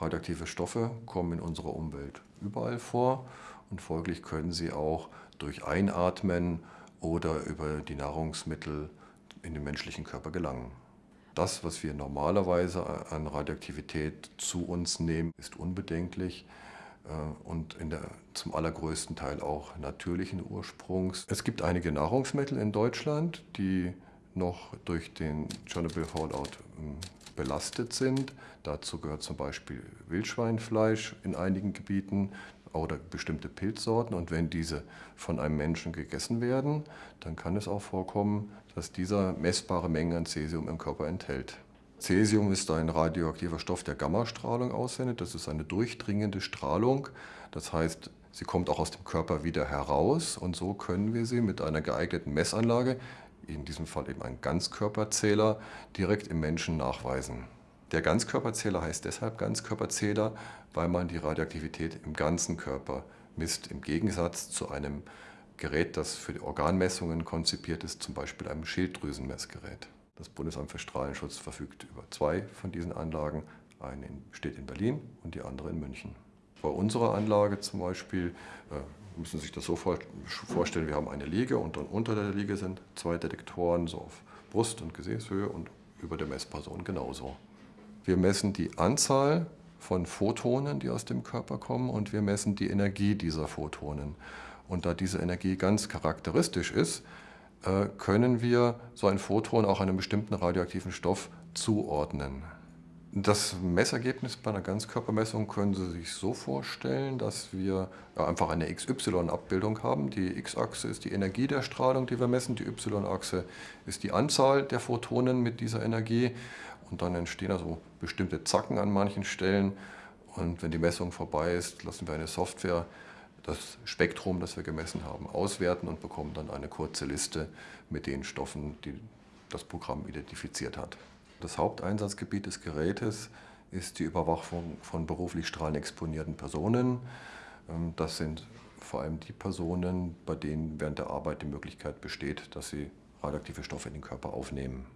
Radioaktive Stoffe kommen in unserer Umwelt überall vor und folglich können sie auch durch Einatmen oder über die Nahrungsmittel in den menschlichen Körper gelangen. Das, was wir normalerweise an Radioaktivität zu uns nehmen, ist unbedenklich äh, und der, zum allergrößten Teil auch natürlichen Ursprungs. Es gibt einige Nahrungsmittel in Deutschland, die noch durch den Chernobyl Fallout ähm, belastet sind. Dazu gehört zum Beispiel Wildschweinfleisch in einigen Gebieten oder bestimmte Pilzsorten. Und wenn diese von einem Menschen gegessen werden, dann kann es auch vorkommen, dass dieser messbare Mengen an Cäsium im Körper enthält. Cäsium ist ein radioaktiver Stoff, der Gammastrahlung aussendet. Das ist eine durchdringende Strahlung. Das heißt, sie kommt auch aus dem Körper wieder heraus und so können wir sie mit einer geeigneten Messanlage, in diesem Fall eben ein Ganzkörperzähler, direkt im Menschen nachweisen. Der Ganzkörperzähler heißt deshalb Ganzkörperzähler, weil man die Radioaktivität im ganzen Körper misst, im Gegensatz zu einem Gerät, das für die Organmessungen konzipiert ist, zum Beispiel einem Schilddrüsenmessgerät. Das Bundesamt für Strahlenschutz verfügt über zwei von diesen Anlagen. Eine steht in Berlin und die andere in München. Bei unserer Anlage zum Beispiel äh, müssen Sie sich das so vorstellen, wir haben eine Liege und dann unter der Liege sind zwei Detektoren so auf Brust- und Gesäßhöhe und über der Messperson genauso. Wir messen die Anzahl von Photonen, die aus dem Körper kommen und wir messen die Energie dieser Photonen. Und da diese Energie ganz charakteristisch ist, äh, können wir so ein Photon auch einem bestimmten radioaktiven Stoff zuordnen. Das Messergebnis bei einer Ganzkörpermessung können Sie sich so vorstellen, dass wir einfach eine XY-Abbildung haben. Die X-Achse ist die Energie der Strahlung, die wir messen. Die Y-Achse ist die Anzahl der Photonen mit dieser Energie. Und dann entstehen also bestimmte Zacken an manchen Stellen. Und wenn die Messung vorbei ist, lassen wir eine Software das Spektrum, das wir gemessen haben, auswerten und bekommen dann eine kurze Liste mit den Stoffen, die das Programm identifiziert hat. Das Haupteinsatzgebiet des Gerätes ist die Überwachung von beruflich strahlenexponierten Personen. Ähm, das sind vor allem die Personen, bei denen während der Arbeit die Möglichkeit besteht, dass sie radioaktive Stoffe in den Körper aufnehmen.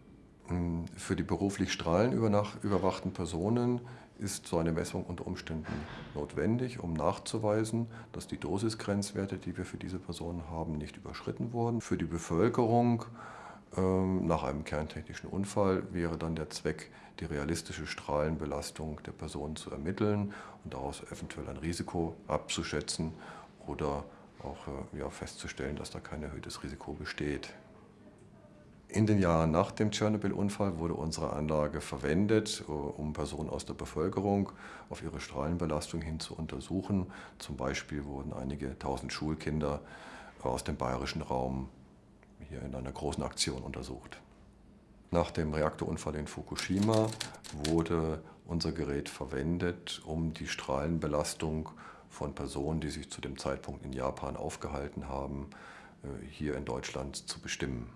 Ähm, für die beruflich strahlenüberwachten Personen ist so eine Messung unter Umständen notwendig, um nachzuweisen, dass die Dosisgrenzwerte, die wir für diese Personen haben, nicht überschritten wurden. Für die Bevölkerung nach einem kerntechnischen Unfall wäre dann der Zweck, die realistische Strahlenbelastung der Person zu ermitteln und daraus eventuell ein Risiko abzuschätzen oder auch äh, ja, festzustellen, dass da kein erhöhtes Risiko besteht. In den Jahren nach dem Tschernobyl-Unfall wurde unsere Anlage verwendet, äh, um Personen aus der Bevölkerung auf ihre Strahlenbelastung hin zu untersuchen. Zum Beispiel wurden einige tausend Schulkinder aus dem bayerischen Raum hier in einer großen Aktion untersucht. Nach dem Reaktorunfall in Fukushima wurde unser Gerät verwendet, um die Strahlenbelastung von Personen, die sich zu dem Zeitpunkt in Japan aufgehalten haben, äh, hier in Deutschland zu bestimmen.